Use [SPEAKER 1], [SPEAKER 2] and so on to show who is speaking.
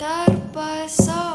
[SPEAKER 1] tarpa saab.